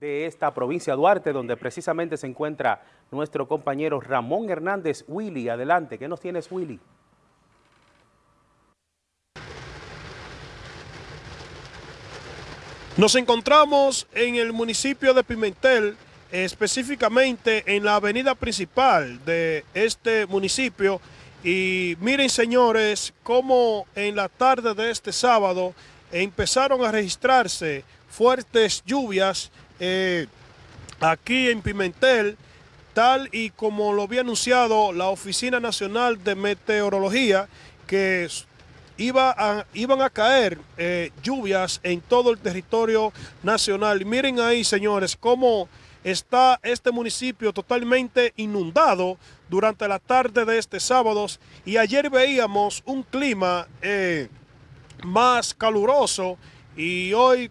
de esta provincia Duarte, donde precisamente se encuentra nuestro compañero Ramón Hernández Willy. Adelante, ¿qué nos tienes Willy? Nos encontramos en el municipio de Pimentel, específicamente en la avenida principal de este municipio. Y miren señores, cómo en la tarde de este sábado empezaron a registrarse fuertes lluvias eh, aquí en Pimentel, tal y como lo había anunciado la Oficina Nacional de Meteorología, que iba iban a caer eh, lluvias en todo el territorio nacional. Miren ahí, señores, cómo está este municipio totalmente inundado durante la tarde de este sábado y ayer veíamos un clima eh, más caluroso y hoy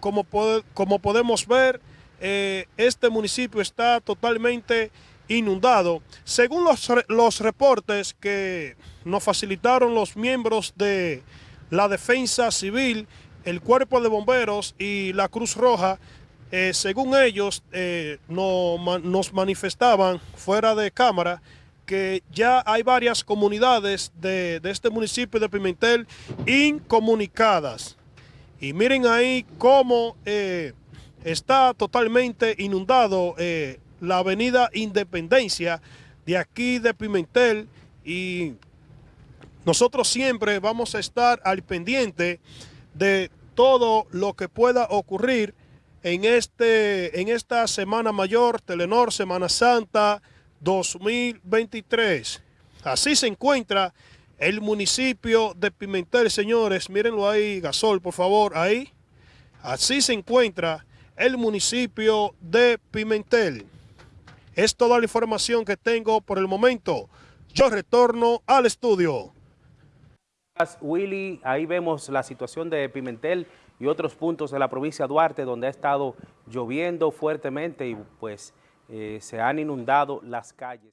como, como podemos ver, eh, este municipio está totalmente inundado. Según los, los reportes que nos facilitaron los miembros de la Defensa Civil, el Cuerpo de Bomberos y la Cruz Roja, eh, según ellos eh, no, nos manifestaban fuera de cámara que ya hay varias comunidades de, de este municipio de Pimentel incomunicadas. Y miren ahí cómo eh, está totalmente inundado eh, la avenida Independencia de aquí de Pimentel y nosotros siempre vamos a estar al pendiente de todo lo que pueda ocurrir en, este, en esta Semana Mayor, Telenor Semana Santa 2023. Así se encuentra el municipio de Pimentel, señores, mírenlo ahí, Gasol, por favor, ahí. Así se encuentra el municipio de Pimentel. Es toda la información que tengo por el momento. Yo retorno al estudio. Willy, ahí vemos la situación de Pimentel y otros puntos de la provincia de Duarte donde ha estado lloviendo fuertemente y pues eh, se han inundado las calles.